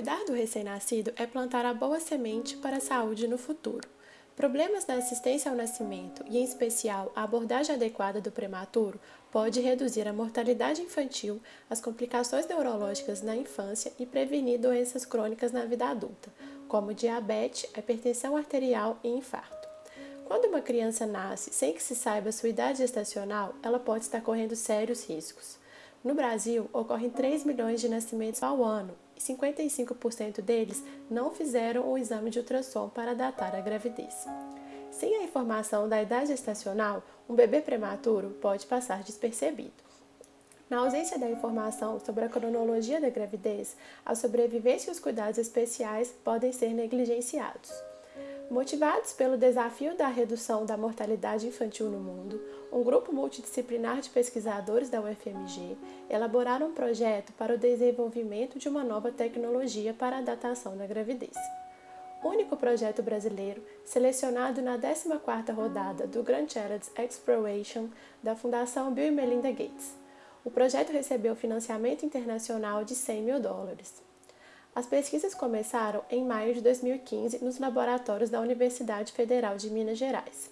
Cuidar do recém-nascido é plantar a boa semente para a saúde no futuro. Problemas na assistência ao nascimento, e em especial a abordagem adequada do prematuro, pode reduzir a mortalidade infantil, as complicações neurológicas na infância e prevenir doenças crônicas na vida adulta, como diabetes, hipertensão arterial e infarto. Quando uma criança nasce sem que se saiba sua idade gestacional, ela pode estar correndo sérios riscos. No Brasil, ocorrem 3 milhões de nascimentos ao ano e 55% deles não fizeram o exame de ultrassom para datar a gravidez. Sem a informação da idade gestacional, um bebê prematuro pode passar despercebido. Na ausência da informação sobre a cronologia da gravidez, a sobrevivência e os cuidados especiais podem ser negligenciados. Motivados pelo desafio da redução da mortalidade infantil no mundo, um grupo multidisciplinar de pesquisadores da UFMG elaboraram um projeto para o desenvolvimento de uma nova tecnologia para a datação da gravidez. Único projeto brasileiro selecionado na 14ª rodada do Grand Challenge Exploration da Fundação Bill e Melinda Gates. O projeto recebeu financiamento internacional de 100 mil dólares. As pesquisas começaram em maio de 2015 nos laboratórios da Universidade Federal de Minas Gerais.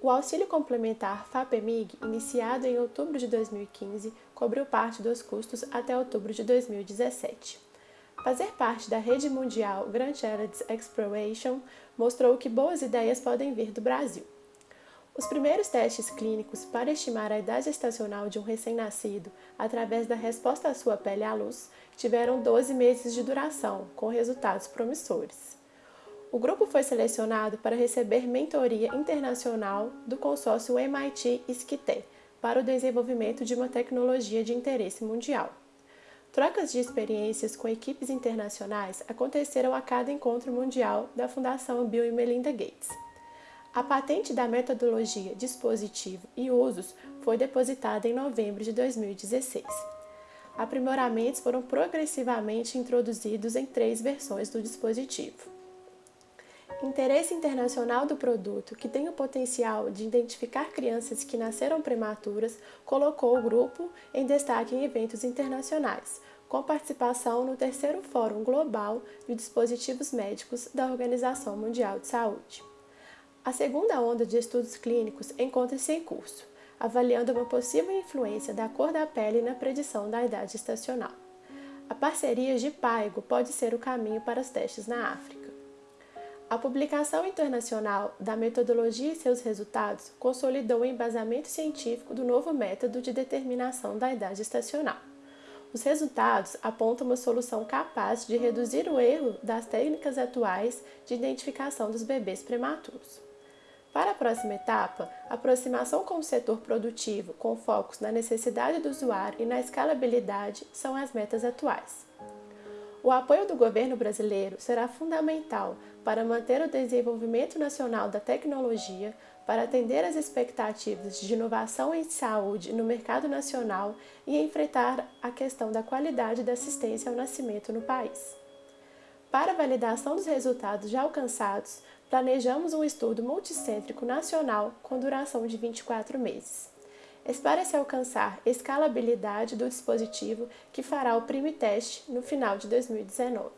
O auxílio complementar FAPEMIG, iniciado em outubro de 2015, cobriu parte dos custos até outubro de 2017. Fazer parte da rede mundial Grand Challenge Exploration mostrou que boas ideias podem vir do Brasil. Os primeiros testes clínicos para estimar a idade estacional de um recém-nascido através da resposta à sua pele à luz tiveram 12 meses de duração, com resultados promissores. O grupo foi selecionado para receber mentoria internacional do consórcio MIT-SCITE para o desenvolvimento de uma tecnologia de interesse mundial. Trocas de experiências com equipes internacionais aconteceram a cada encontro mundial da Fundação Bill e Melinda Gates. A patente da metodologia, dispositivo e usos foi depositada em novembro de 2016. Aprimoramentos foram progressivamente introduzidos em três versões do dispositivo. Interesse internacional do produto, que tem o potencial de identificar crianças que nasceram prematuras, colocou o grupo em destaque em eventos internacionais, com participação no terceiro Fórum Global de Dispositivos Médicos da Organização Mundial de Saúde. A segunda onda de estudos clínicos encontra-se em curso, avaliando uma possível influência da cor da pele na predição da idade estacional. A parceria de Paigo pode ser o caminho para os testes na África. A publicação internacional da metodologia e seus resultados consolidou o embasamento científico do novo método de determinação da idade estacional. Os resultados apontam uma solução capaz de reduzir o erro das técnicas atuais de identificação dos bebês prematuros. Para a próxima etapa, aproximação com o setor produtivo, com focos na necessidade do usuário e na escalabilidade, são as metas atuais. O apoio do governo brasileiro será fundamental para manter o desenvolvimento nacional da tecnologia, para atender às expectativas de inovação em saúde no mercado nacional e enfrentar a questão da qualidade da assistência ao nascimento no país. Para validação dos resultados já alcançados, planejamos um estudo multicêntrico nacional com duração de 24 meses. Espera-se alcançar escalabilidade do dispositivo que fará o prime teste no final de 2019.